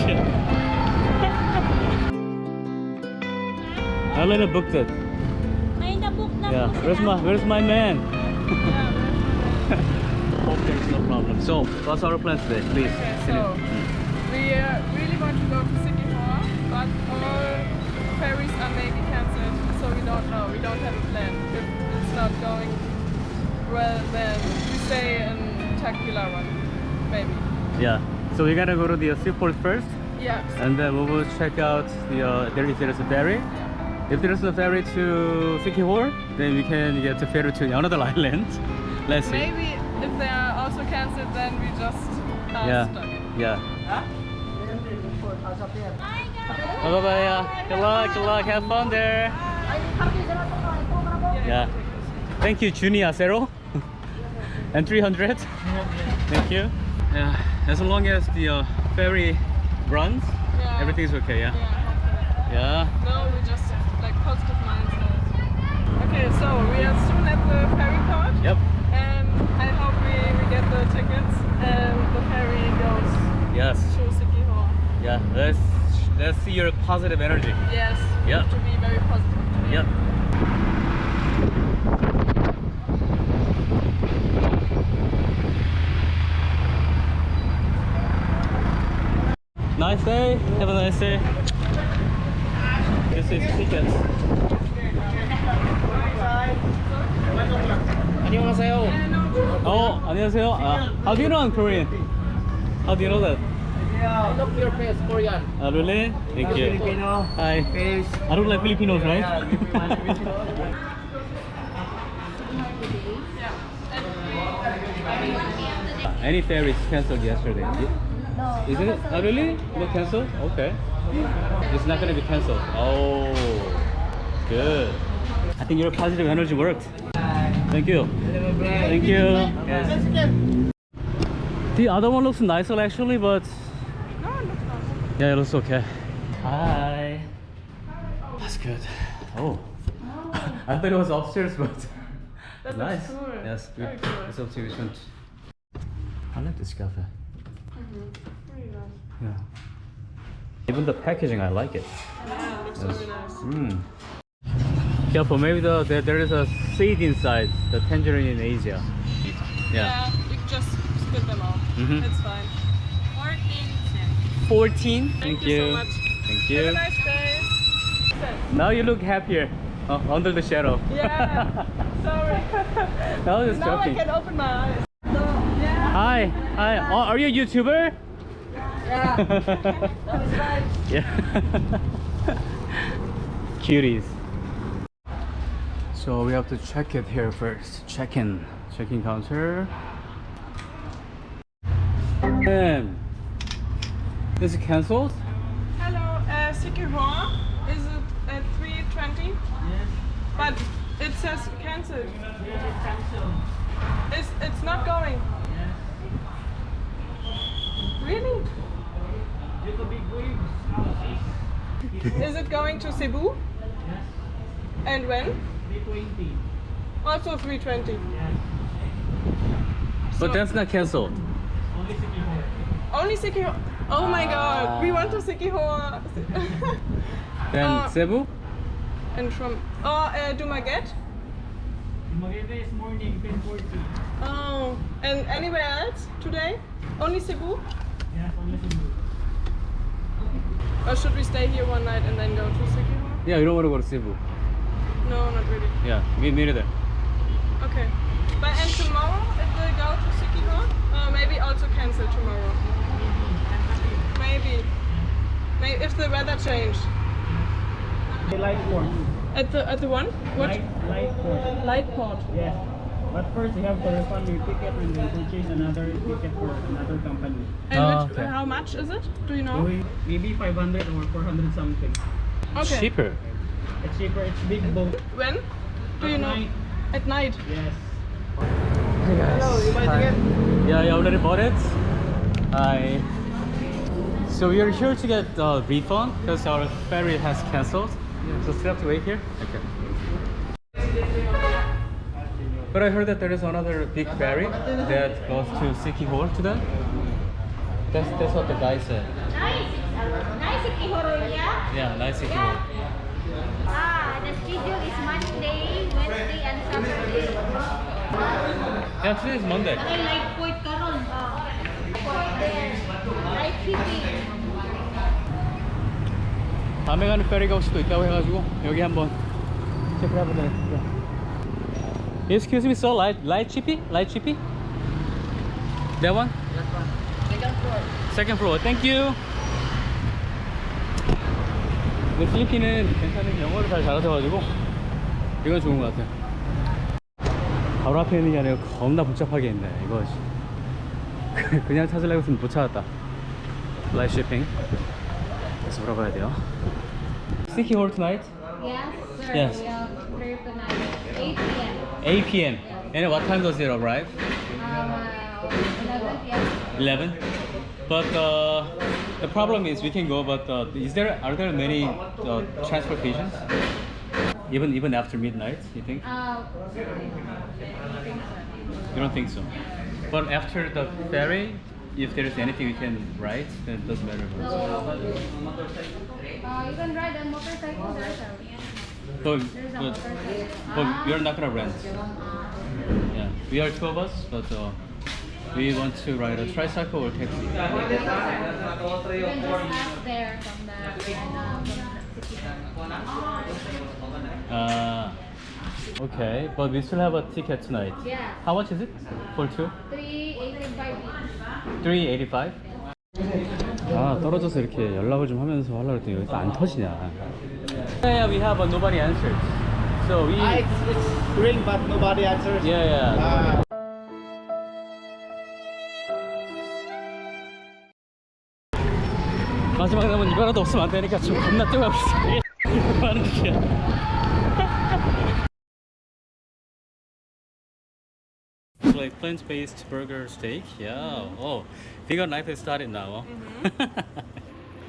shit. Alena booked it. Na Yeah. Where's my Where's my man? Hope there's no problem. So, what's our plan today, please? Okay, so we uh, really want to go to Siquijor, but all ferries are maybe cancelled, so we don't know. We don't have a plan. If it's not going well, then we stay in Tagbilaran, maybe. Yeah. So we gotta go to the uh, seaport first, Yeah. and then we will check out the uh, there if there's a ferry. Yeah. If there's a ferry to Siquijor, then we can get a ferry to another island. Let's see. Maybe if they are also cancelled, then we just are Yeah. stuck. Yeah. Hi, guys. Bye bye. Yeah. Good luck. Good luck. Have fun there. Yeah. Thank you, Junia Zero. and 300. Thank you. Yeah. As long as the uh, ferry runs, Yeah. everything's okay. Yeah. Yeah. Yeah. No, we just like positive mindset. Okay, so we are soon at the ferry port. Yep. And I hope we, we get the tickets and the ferry goes Yes. to Siquijor. Yeah. Let's let's see your positive energy. Yes. Yeah. To be very positive. today. Yep. Nice day. Have a nice day. This is tickets. 안녕하세요. Oh, 안녕하세요. Uh, how do you know I'm Korean? How do you know that? I look your face Korean. Uh, really? Thank you. Filipino. Hi. Face. I look like Filipinos, right? Any ferries canceled yesterday? No. Is it? Oh, really? No cancel? Okay. It's not gonna be canceled. Oh, good. I think your positive energy worked. Thank you. Thank you. Yes. The other one looks nicer actually, but No, it looks nice. yeah, it looks okay. Hi. That's good. Oh, oh. I thought it was upstairs, but That nice. cool. Yes, cool. It's up to you. I like this cafe. Really nice. Yeah. Even the packaging, I like it. Yeah, it looks Yes. very nice. Mm. Careful, maybe the, there, there is a seed inside the tangerine in Asia. Yeah. you can just spit them out. Mhm. It's fine. 14 14. Thank, you. so much. Thank Have you. a nice day. Now you look happier uh, under the shadow. Yeah. Sorry. I was just now I can open my eyes. Yeah. Hi, hi. Oh, are you a YouTuber? Yeah. That's right. yeah. Cuties. So we have to check it here first. Check in. Check-in counter. Um, is it cancelled? Hello, uh, Siquijor. Is it at 3.20? Yes. But it says cancelled. It's, it's not going. Really? Is it going to Cebu? Yes. And when? 320. Also 3.20. But that's not cancelled. Only Siquijor. Only Siquijor. Oh my god, we went to Siquijor. Then Uh, Cebu? and from. Oh, uh, Dumaguete? Maganda is morning, 1040. Oh, and anywhere else today? Only Cebu? Yes, only Cebu. Or should we stay here one night and then go to Siquijor? Yeah, you don't want to go to Cebu. No, not really. Yeah, me, me neither. Okay. But and tomorrow it will go to Siquijor? Uh, maybe also cancel tomorrow. Maybe. Maybe if the weather change. The light port. At the at the one? What? Light, port. light port. Lightport. Yes. But first you have to refund your ticket and then purchase another ticket for another company. And Oh, which, okay. how much is it? Do you know? Maybe 500 or 400 something. Okay. Cheaper. It's cheaper, it's big boat. When? Do you At know? night. At night. Yes. Hello, you buy ticket? Yeah, I already bought it. Hi. So we are here to get the refund because our ferry has cancelled. So still have to wait here. Okay. But I heard that there is another big ferry that goes to Siquijor today. That's, that's what the guy said. Nice, nice Siquijor, yeah? Yeah, nice Siquijor. Yeah. Ah, the schedule is Monday, Wednesday, and Saturday. Yeah, today is Monday. I like Port Caron. Uh, 다음에 가는 페리 가올 ferry 있다고 to 여기 한번 체크해보도록 할게요. Excuse me, sir. Light, light chippy, light chippy. That one. Second floor. Thank you. 근데 필리핀은 괜찮은 영어를 잘 잘하셔가지고 이건 좋은 것 같아요. 바로 앞에 있는 게 아니라 겁나 복잡하게 있네. 이거 그냥 찾으려고 했으면 못 찾았다. 쇼핑. 그래서 물어봐야 돼요. Sticky tonight? Yes, sir. Yes. We have prayer tonight. 8 p.m. 8 p.m. And what time does it arrive? Um, uh, 11 p.m. 11. But uh, the problem is we can go, but uh, is there are there many uh, transportations? Even even after midnight, you think? Uh, You don't think so? But after the ferry, if there is anything we can ride, then it doesn't matter. uh, you can ride a motorcycle there, sir. But, but, but we are not gonna rent. Yeah, we are two of us, but uh, we want to ride a tricycle or taxi. You can just ask there from the uh. Uh, okay, but we still have a ticket tonight. Yeah. How much is it for two? 385 each. 385? 아 떨어져서 이렇게 연락을 좀 하면서 하려고 했더니 여기서 안 터지냐 Yeah, we have but nobody answered So we Ah, it's, it's ring, but nobody answers. Yeah, yeah Ah. 마지막 남은 이거라도 없으면 안 되니까 지금 겁나 뜨거워 있어 이거 하는 짓이야 like plant-based burger steak yeah oh vegan life has started now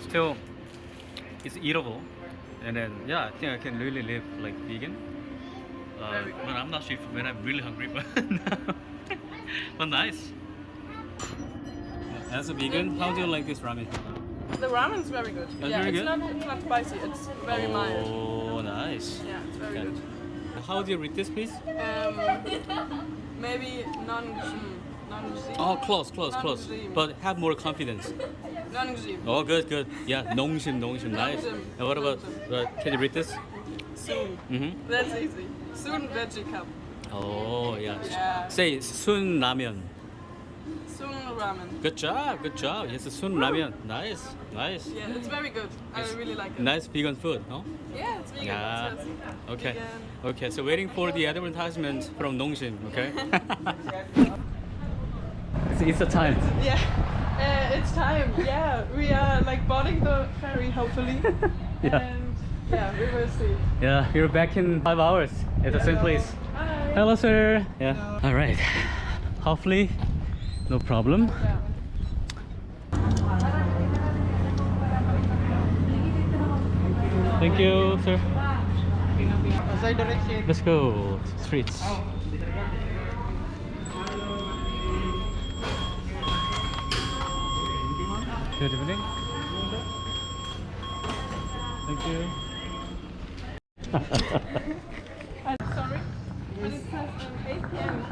still it's eatable and then yeah I think I can really live like vegan uh, but I'm not sure when I'm really hungry but but nice as a vegan how do you like this ramen The ramen is very good. It's yeah, very it's good? not it's not spicy. It's very mild. oh nice Yeah, it's very Okay. good. how do you read this please Um, maybe non non Oh, close, close, close. Non-gym. But have more confidence. Oh, good, good. Yeah, Nongshim, Nongshim. Nice. And what about, uh, can you read this? Soon. Mm -hmm. That's easy. Soon veggie cup. Oh, yeah. yeah. Say, soon ramen. Soon Ramen. Good job, good job. Yes, soon Ramen. Nice, nice. Yeah, it's very good. I really like it. Nice vegan food, no? Yeah, it's vegan. Yeah. Okay. Vegan. Okay, so waiting for the advertisement from Nongshim, okay? it's, it's the time. Yeah. Uh, it's time. Yeah, we are like boarding the ferry hopefully. Yeah. And yeah, we will see. Yeah, you're back in five hours at the same place. Bye. Hello, sir. Yeah. All right. Hopefully, no problem. Yeah. Thank you, sir. Let's go. Streets. Good evening. Thank you. I'm sorry, but it says um, 8 p.m.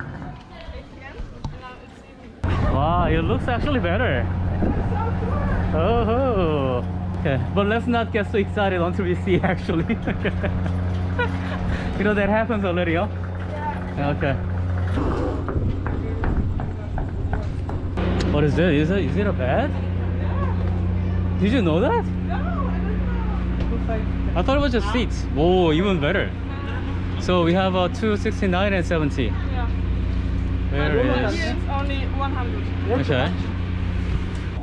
8 p.m. and now it's evening. wow, it looks actually better. Oh. Okay, but let's not get so excited until we see actually. you know that happens already, huh? Yeah. Okay. What is this? Is it, is it a bed? Did you know that? No, I don't know. I thought it was just seats. Oh, even better. So we have uh, 269 and 70. yeah. There is. Here it's only 100. Okay.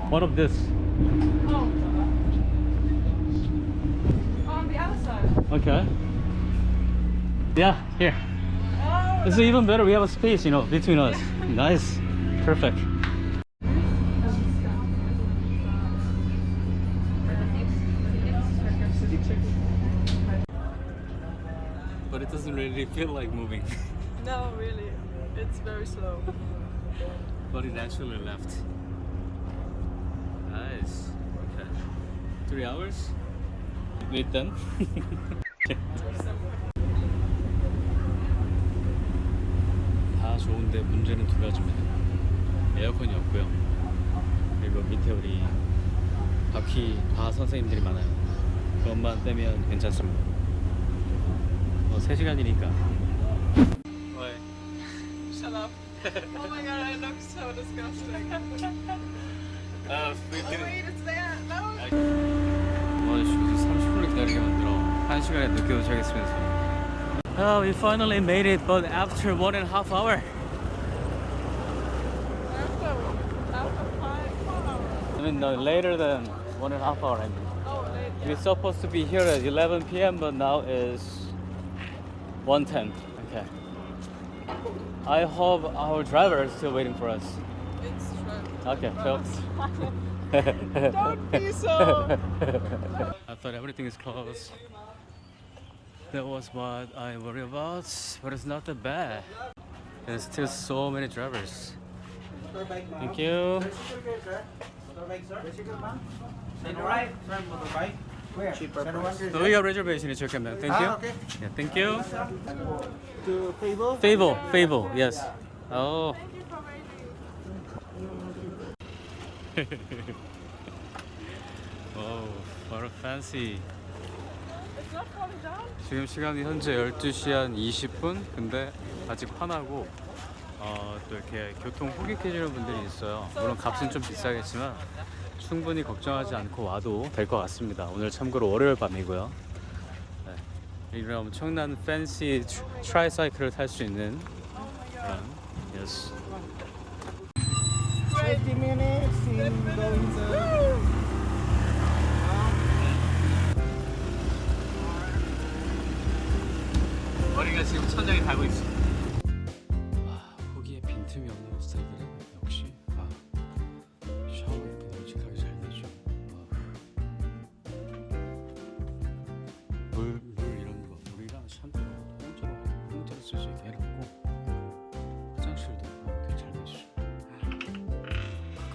What of this? Oh. On the other side. Okay. Yeah, here. Oh. This is even better. We have a space, you know, between us. Nice. Perfect. Feel like moving. No, really. It's very slow. but it actually left. Nice. Okay. three hours with them. 다 좋은데 문제는 두 가지입니다. 에어컨이 없고요. 그리고 밑에 우리 바퀴 바 선생님들이 많아요. 그것만 빼면 괜찮습니다. 뭐 3시간이니까. Shut up. oh my god, I look so disgusting. 아, oh wait, it's there. No. 와, 씨, 30분을 기다리게 만들어. 1시간에 늦게 도착했으면서. Oh, we finally made it, but after one and a half hour. After, after five, four hours. I mean, no, later than one and a half hour. I mean. Oh, late. We're supposed to be here at 11 p.m., but now is 1:10. Okay. I hope our driver is still waiting for us. It's true. Okay, thanks. Don't be so. I thought everything is closed. That was what I worry about, but it's not that bad. There's still so many drivers. Motorbike, ma'am. Thank you. Bicycle, sir. Motorbike, sir. Bicycle, ma'am. Side right, sir. Motorbike. Where? Cheaper price. So we have reservation in Chilcamden. Thank you. Ah, okay. Yeah, thank you. To Fable. Fable, Fable, yes. Oh. Thank you for waiting. Oh, what a fancy. 지금 시간이 현재 12시 한 20분? 근데 아직 환하고 어, 또 이렇게 교통 호객해주는 분들이 있어요. 물론 값은 좀 비싸겠지만 충분히 걱정하지 않고 와도 될 것 같습니다. 오늘 참고로 월요일 밤이고요. 네. 이런 엄청난 팬시 트- 트라이사이클을 탈 수 있는 그런 yes. 20 minutes in going to... 머리가 지금 천장에 있어. 와,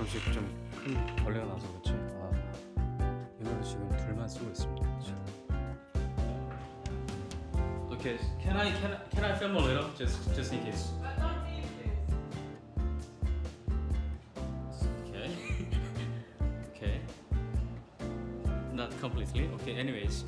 가끔씩 좀큰 벌레가 나서 그렇지. 아, 이거는 지금 둘만 쓰고 있습니다. Okay, can I can I, can I film a little just just in case? Okay. okay. Not completely. Okay. Anyways,